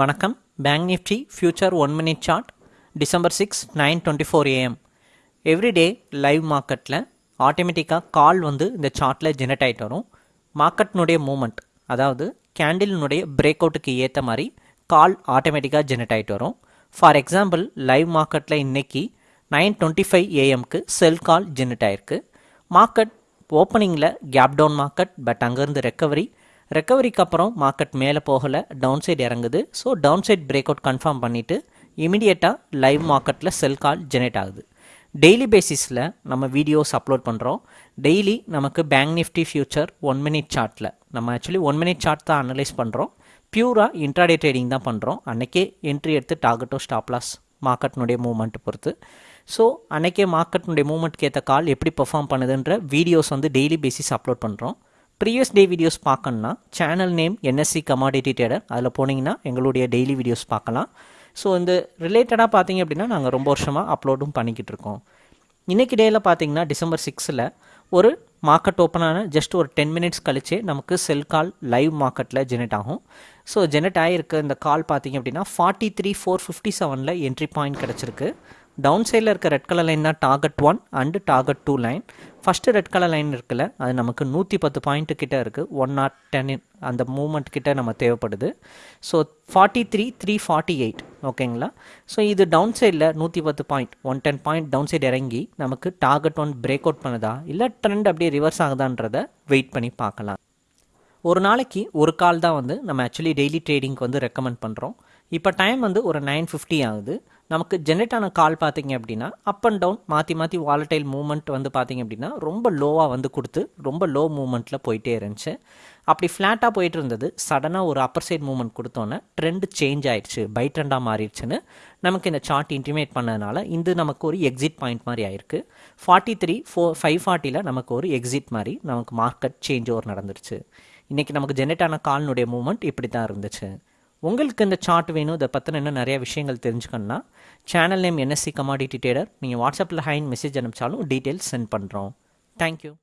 வணக்கம். Bank Nifty future one minute chart December six nine twenty four AM everyday live மார்க்கெட்டில் ஆட்டோமேட்டிக்காக கால் வந்து இந்த சார்ட்டில் ஜெனரேட் ஆகிட்டு வரும். மார்க்கெட்டினுடைய மூமெண்ட் அதாவது கேண்டிலினுடைய பிரேக் அவுட்டுக்கு ஏற்ற மாதிரி கால் ஆட்டோமேட்டிக்காக ஜெனரேட் ஆகிட்டு வரும். ஃபார் எக்ஸாம்பிள் லைவ் மார்க்கெட்டில் இன்னைக்கு நைன் டுவெண்ட்டி ஃபைவ் ஏஎம்க்கு செல் கால் ஜெனரேட் ஆயிருக்கு. மார்க்கெட் ஓப்பனிங்கில் கேப் டவுன் மார்க்கெட் பட் அங்கேருந்து ரெக்கவரி ரெக்கவரிக்கு அப்புறம் மார்க்கெட் மேலே போகலை டவுன் சைடு இறங்குது. So down side breakout confirm பண்ணிவிட்டு இமிடியேட்டாக லைவ் மார்க்கெட்டில் செல் கால் ஜெனரேட் ஆகுது. டெய்லி பேசிஸில் நம்ம வீடியோஸ் அப்லோட் பண்ணுறோம் டெய்லி நமக்கு bank Nifty future one minute சார்ட்டில் நம்ம ஆக்சுவலி ஒன் மினிட் சார்ட் தான் அனலைஸ் பண்ணுறோம் பியூராக இன்ட்ராடே ட்ரேடிங் தான் பண்ணுறோம் அன்றைக்கே என்ட்ரி எடுத்து டார்கெட்டோ ஸ்டாப்லாஸ் மார்க்கெட்னுடைய மூவ்மெண்ட் பொறுத்து. ஸோ அன்றைக்கே மார்க்கெட்னுடைய மூவ்மெண்ட்க்கு ஏற்ற கால் எப்படி பெர்ஃபார்ம் பண்ணுதுன்ற வீடியோஸ் வந்து டெய்லி பேசிஸ் அப்லோட் பண்ணுறோம் ப்ரீவியஸ் டே வீடியோஸ் பார்க்கணுன்னா channel name NSC commodity trader அதில் போனீங்கன்னா எங்களுடைய டெய்லி வீடியோஸ் பார்க்கலாம் ஸோ இந்த ரிலேட்டடாக பார்த்தீங்க அப்படின்னா நாங்கள் ரொம்ப வருஷமாக அப்லோடும் பண்ணிக்கிட்டு இருக்கோம். இன்றைக்கி டேயில் பார்த்தீங்கன்னா டிசம்பர் சிக்ஸில் ஒரு மார்க்கெட் ஓப்பனான ஜஸ்ட் ஒரு டென் மினிட்ஸ் கழிச்சே நமக்கு செல் கால் லைவ் மார்க்கெட்டில் ஜெனரேட் ஆகும். ஸோ ஜெனரேட் ஆகிருக்க இந்த கால் பார்த்தீங்க அப்படின்னா ஃபார்ட்டி த்ரீ ஃபோர் ஃபிஃப்டி செவனில் என்ட்ரி பாயிண்ட் கிடச்சிருக்கு. டவுன் சைடில் இருக்க ரெட் கலர் லைன் தான் target one and target two line first red colour line இருக்குல்ல அது நமக்கு நூற்றி பத்து பாயிண்ட்டு கிட்ட இருக்குது ஒன் நாட் டென் அந்த மூமெண்ட் கிட்ட நம்ம தேவைப்படுது. So forty three three forty eight ஓகேங்களா ஸோ இது டவுன் சைடில் நூற்றி பத்து point one ten point down side இறங்கி நமக்கு டார்கெட் ஒன் பிரேக் அவுட் பண்ணுதா? இல்லை ட்ரெண்ட் அப்படியே ரிவர்ஸ் ஆகுதான்றதை வெயிட் பண்ணி பார்க்கலாம். ஒரு நாளைக்கு ஒரு கால் தான் வந்து நம்ம ஆக்சுவலி டெய்லி ட்ரேடிங்க்கு வந்து ரெக்கமெண்ட் பண்ணுறோம் இப்போ டைம் வந்து ஒரு நைன் ஃபிஃப்டி ஆகுது. நமக்கு ஜென்ரேட் ஆன கால் பார்த்தீங்க அப்படின்னா அப் அண்ட் டவுன் மாற்றி மாற்றி வாலட்டைல் மூமெண்ட் வந்து பார்த்தீங்க அப்படின்னா ரொம்ப லோவாக வந்து கொடுத்து ரொம்ப லோ மூமெண்ட்டில் போயிட்டே இருந்துச்சு. அப்படி ஃப்ளாட்டாக போயிட்டு இருந்தது. சடனாக ஒரு அப்பர் சைட் மூமெண்ட் கொடுத்தோன்னே ட்ரெண்ட் சேஞ்ச் ஆயிடுச்சு பை ட்ரெண்டாக மாறிடுச்சுன்னு நமக்கு இந்த சார்ட் இன்டிமேட் பண்ணதுனால இது நமக்கு ஒரு எக்ஸிட் பாயிண்ட் மாதிரி ஆயிருக்கு. ஃபார்ட்டி த்ரீ ஃபோர் ஃபைவ் ஃபார்ட்டியில் நமக்கு ஒரு எக்ஸிட் மாதிரி நமக்கு மார்க்கெட் சேஞ்ச் ஓவர் நடந்துருச்சு. இன்றைக்கி நமக்கு ஜென்ரேட் ஆன கால்னுடைய மூமெண்ட் இப்படி தான் இருந்துச்சு. உங்களுக்கு இந்த சார்ட் வேணும் இதை பற்றின இன்னும் நிறைய விஷயங்கள் தெரிஞ்சுக்கணுன்னா channel name NSC commodity trader நீங்கள் வாட்ஸ்அப்பில் ஹைன் மெசேஜ் அனுப்பிச்சாலும் டீட்டெயில்ஸ் சென்ட் பண்ணுறோம் தேங்க்யூ